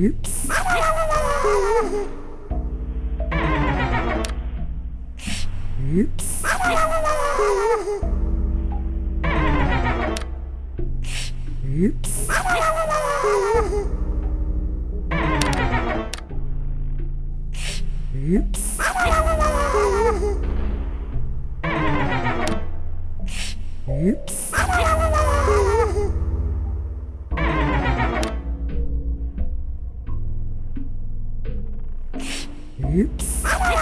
Oops. Oops. Oops. Oops. Oops. Oops. Oops.